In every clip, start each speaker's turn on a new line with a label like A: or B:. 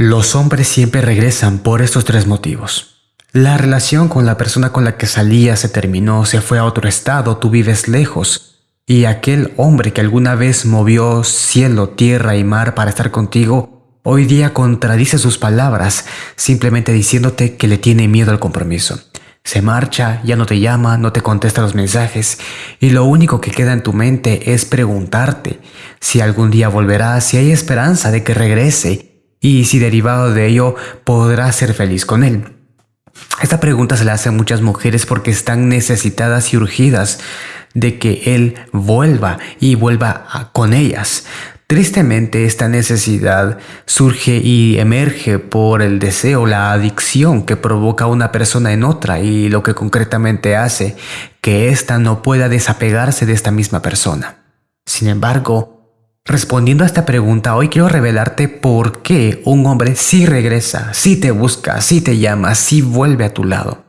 A: Los hombres siempre regresan por estos tres motivos. La relación con la persona con la que salía se terminó, se fue a otro estado, tú vives lejos, y aquel hombre que alguna vez movió cielo, tierra y mar para estar contigo, hoy día contradice sus palabras, simplemente diciéndote que le tiene miedo al compromiso. Se marcha, ya no te llama, no te contesta los mensajes y lo único que queda en tu mente es preguntarte si algún día volverá, si hay esperanza de que regrese y si derivado de ello podrás ser feliz con él. Esta pregunta se la hace a muchas mujeres porque están necesitadas y urgidas de que él vuelva y vuelva con ellas. Tristemente esta necesidad surge y emerge por el deseo, la adicción que provoca una persona en otra y lo que concretamente hace que ésta no pueda desapegarse de esta misma persona. Sin embargo, Respondiendo a esta pregunta, hoy quiero revelarte por qué un hombre sí regresa, sí te busca, sí te llama, sí vuelve a tu lado.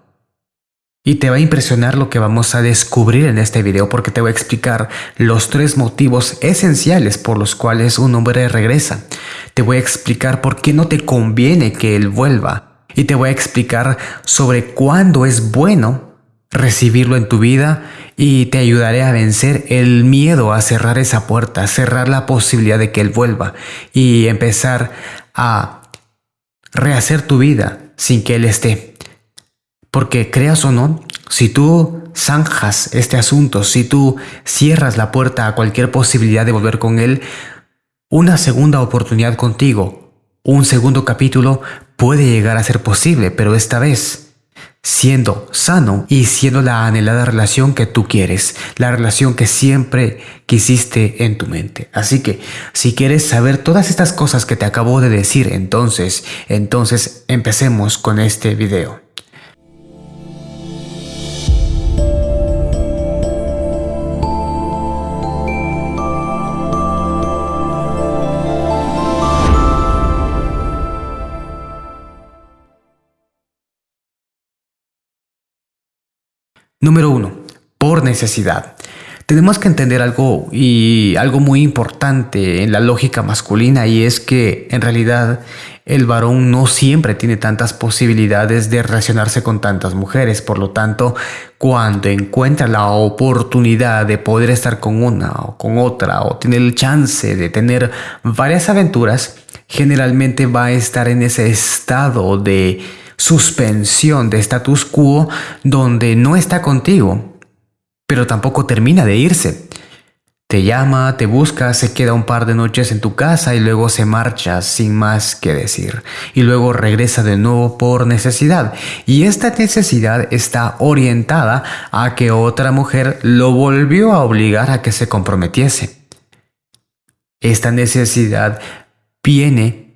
A: Y te va a impresionar lo que vamos a descubrir en este video porque te voy a explicar los tres motivos esenciales por los cuales un hombre regresa. Te voy a explicar por qué no te conviene que él vuelva. Y te voy a explicar sobre cuándo es bueno recibirlo en tu vida y te ayudaré a vencer el miedo a cerrar esa puerta, cerrar la posibilidad de que Él vuelva y empezar a rehacer tu vida sin que Él esté. Porque creas o no, si tú zanjas este asunto, si tú cierras la puerta a cualquier posibilidad de volver con Él, una segunda oportunidad contigo, un segundo capítulo puede llegar a ser posible, pero esta vez siendo sano y siendo la anhelada relación que tú quieres, la relación que siempre quisiste en tu mente. Así que si quieres saber todas estas cosas que te acabo de decir, entonces, entonces empecemos con este video. Número uno, por necesidad. Tenemos que entender algo y algo muy importante en la lógica masculina y es que en realidad el varón no siempre tiene tantas posibilidades de relacionarse con tantas mujeres. Por lo tanto, cuando encuentra la oportunidad de poder estar con una o con otra o tiene el chance de tener varias aventuras, generalmente va a estar en ese estado de suspensión de status quo donde no está contigo, pero tampoco termina de irse. Te llama, te busca, se queda un par de noches en tu casa y luego se marcha sin más que decir. Y luego regresa de nuevo por necesidad. Y esta necesidad está orientada a que otra mujer lo volvió a obligar a que se comprometiese. Esta necesidad viene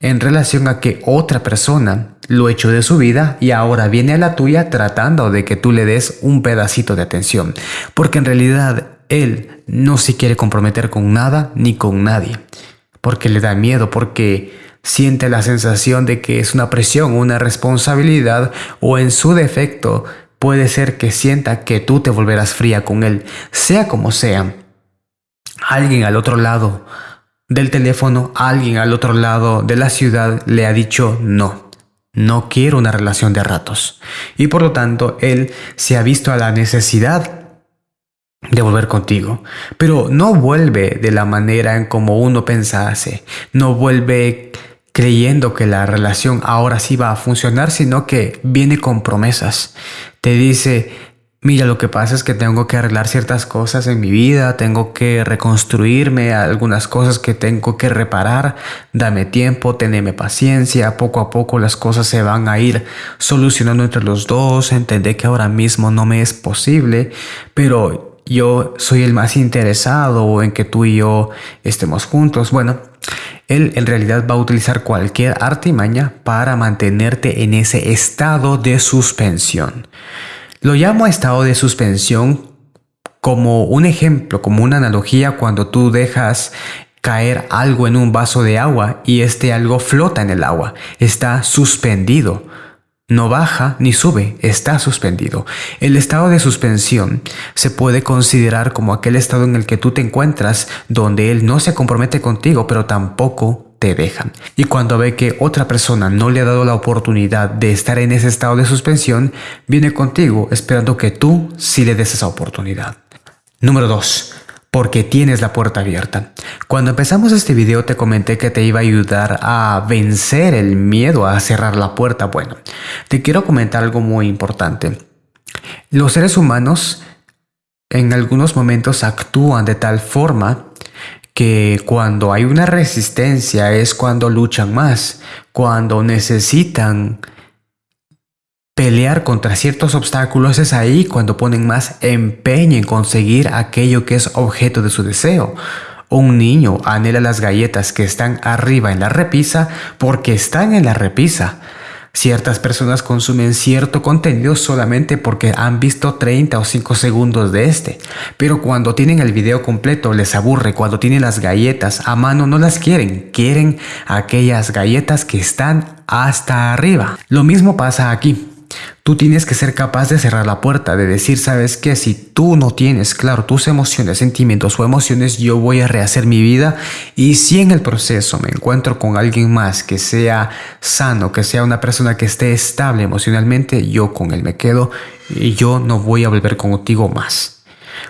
A: en relación a que otra persona lo echó de su vida y ahora viene a la tuya tratando de que tú le des un pedacito de atención. Porque en realidad él no se quiere comprometer con nada ni con nadie. Porque le da miedo, porque siente la sensación de que es una presión, una responsabilidad o en su defecto puede ser que sienta que tú te volverás fría con él. Sea como sea, alguien al otro lado del teléfono, alguien al otro lado de la ciudad le ha dicho no. No quiero una relación de ratos. Y por lo tanto, él se ha visto a la necesidad de volver contigo. Pero no vuelve de la manera en como uno pensase. No vuelve creyendo que la relación ahora sí va a funcionar, sino que viene con promesas. Te dice, Mira, lo que pasa es que tengo que arreglar ciertas cosas en mi vida, tengo que reconstruirme algunas cosas que tengo que reparar. Dame tiempo, teneme paciencia, poco a poco las cosas se van a ir solucionando entre los dos. Entendé que ahora mismo no me es posible, pero yo soy el más interesado en que tú y yo estemos juntos. Bueno, él en realidad va a utilizar cualquier artimaña para mantenerte en ese estado de suspensión. Lo llamo estado de suspensión como un ejemplo, como una analogía cuando tú dejas caer algo en un vaso de agua y este algo flota en el agua, está suspendido. No baja ni sube, está suspendido. El estado de suspensión se puede considerar como aquel estado en el que tú te encuentras donde él no se compromete contigo, pero tampoco te dejan. Y cuando ve que otra persona no le ha dado la oportunidad de estar en ese estado de suspensión, viene contigo esperando que tú sí le des esa oportunidad. Número 2 porque tienes la puerta abierta. Cuando empezamos este video te comenté que te iba a ayudar a vencer el miedo a cerrar la puerta. Bueno, te quiero comentar algo muy importante. Los seres humanos en algunos momentos actúan de tal forma que cuando hay una resistencia es cuando luchan más, cuando necesitan pelear contra ciertos obstáculos es ahí cuando ponen más empeño en conseguir aquello que es objeto de su deseo. Un niño anhela las galletas que están arriba en la repisa porque están en la repisa. Ciertas personas consumen cierto contenido solamente porque han visto 30 o 5 segundos de este, pero cuando tienen el video completo les aburre, cuando tienen las galletas a mano no las quieren, quieren aquellas galletas que están hasta arriba. Lo mismo pasa aquí. Tú tienes que ser capaz de cerrar la puerta, de decir, sabes que si tú no tienes claro tus emociones, sentimientos o emociones, yo voy a rehacer mi vida. Y si en el proceso me encuentro con alguien más que sea sano, que sea una persona que esté estable emocionalmente, yo con él me quedo y yo no voy a volver contigo más.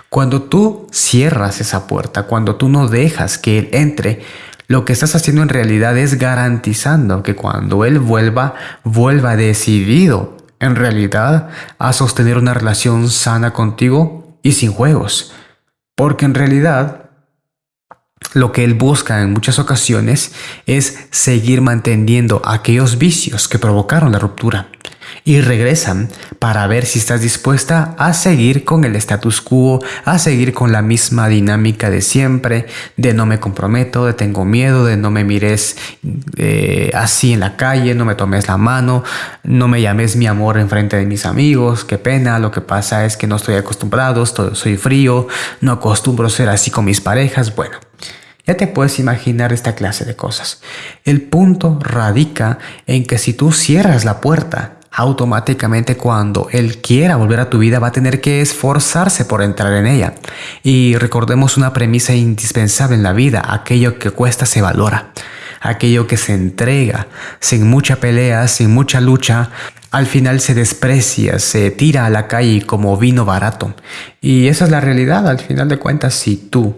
A: Cuando tú cierras esa puerta, cuando tú no dejas que él entre, lo que estás haciendo en realidad es garantizando que cuando él vuelva, vuelva decidido en realidad a sostener una relación sana contigo y sin juegos. Porque en realidad lo que él busca en muchas ocasiones es seguir manteniendo aquellos vicios que provocaron la ruptura y regresan para ver si estás dispuesta a seguir con el status quo, a seguir con la misma dinámica de siempre, de no me comprometo, de tengo miedo, de no me mires eh, así en la calle, no me tomes la mano, no me llames mi amor en frente de mis amigos, qué pena, lo que pasa es que no estoy acostumbrado, soy frío, no acostumbro ser así con mis parejas, bueno. Ya te puedes imaginar esta clase de cosas. El punto radica en que si tú cierras la puerta automáticamente cuando él quiera volver a tu vida va a tener que esforzarse por entrar en ella. Y recordemos una premisa indispensable en la vida, aquello que cuesta se valora, aquello que se entrega, sin mucha pelea, sin mucha lucha, al final se desprecia, se tira a la calle como vino barato. Y esa es la realidad, al final de cuentas, si tú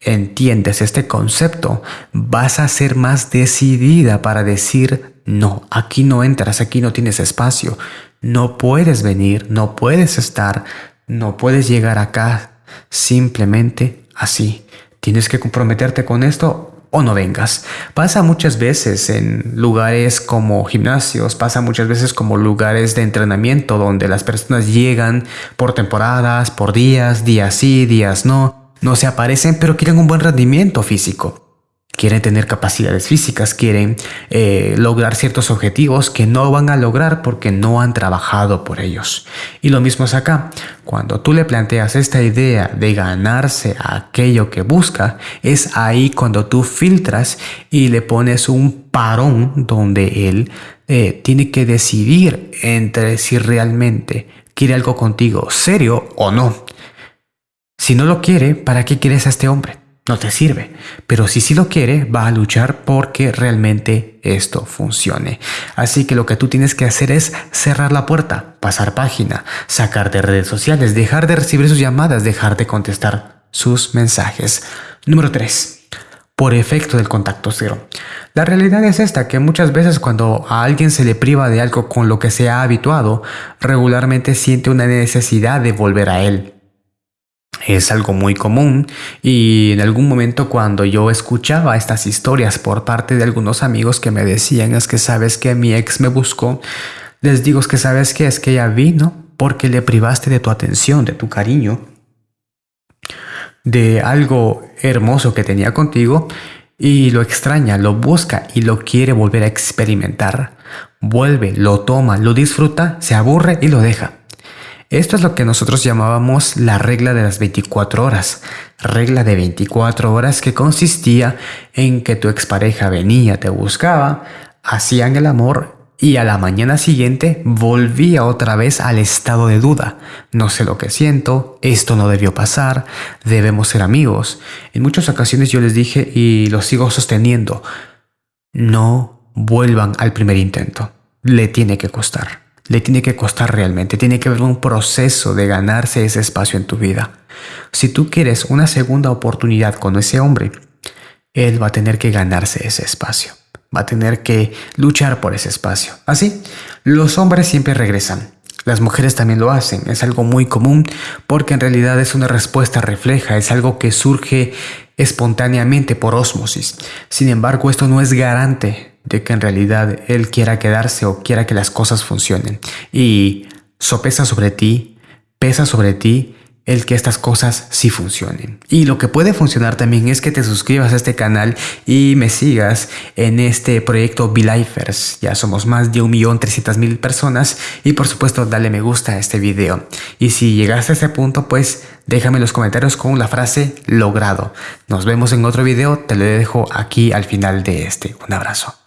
A: entiendes este concepto, vas a ser más decidida para decir, no, aquí no entras, aquí no tienes espacio, no puedes venir, no puedes estar, no puedes llegar acá simplemente así. Tienes que comprometerte con esto o no vengas. Pasa muchas veces en lugares como gimnasios, pasa muchas veces como lugares de entrenamiento donde las personas llegan por temporadas, por días, días sí, días no no se aparecen, pero quieren un buen rendimiento físico. Quieren tener capacidades físicas, quieren eh, lograr ciertos objetivos que no van a lograr porque no han trabajado por ellos. Y lo mismo es acá. Cuando tú le planteas esta idea de ganarse aquello que busca, es ahí cuando tú filtras y le pones un parón donde él eh, tiene que decidir entre si realmente quiere algo contigo serio o no. Si no lo quiere, ¿para qué quieres a este hombre? No te sirve. Pero si sí lo quiere, va a luchar porque realmente esto funcione. Así que lo que tú tienes que hacer es cerrar la puerta, pasar página, sacar de redes sociales, dejar de recibir sus llamadas, dejar de contestar sus mensajes. Número 3 por efecto del contacto cero. La realidad es esta, que muchas veces cuando a alguien se le priva de algo con lo que se ha habituado, regularmente siente una necesidad de volver a él es algo muy común y en algún momento cuando yo escuchaba estas historias por parte de algunos amigos que me decían es que sabes que mi ex me buscó, les digo es que sabes que es que ella vino porque le privaste de tu atención, de tu cariño, de algo hermoso que tenía contigo y lo extraña, lo busca y lo quiere volver a experimentar. Vuelve, lo toma, lo disfruta, se aburre y lo deja. Esto es lo que nosotros llamábamos la regla de las 24 horas. Regla de 24 horas que consistía en que tu expareja venía, te buscaba, hacían el amor y a la mañana siguiente volvía otra vez al estado de duda. No sé lo que siento, esto no debió pasar, debemos ser amigos. En muchas ocasiones yo les dije y lo sigo sosteniendo. no vuelvan al primer intento. Le tiene que costar. Le tiene que costar realmente. Tiene que haber un proceso de ganarse ese espacio en tu vida. Si tú quieres una segunda oportunidad con ese hombre, él va a tener que ganarse ese espacio. Va a tener que luchar por ese espacio. Así, los hombres siempre regresan. Las mujeres también lo hacen, es algo muy común porque en realidad es una respuesta refleja, es algo que surge espontáneamente por ósmosis. Sin embargo, esto no es garante de que en realidad él quiera quedarse o quiera que las cosas funcionen. Y sopesa sobre ti, pesa sobre ti el que estas cosas sí funcionen. Y lo que puede funcionar también es que te suscribas a este canal y me sigas en este proyecto Belifers. Ya somos más de 1.300.000 personas y por supuesto dale me gusta a este video. Y si llegaste a este punto pues déjame en los comentarios con la frase logrado. Nos vemos en otro video, te lo dejo aquí al final de este. Un abrazo.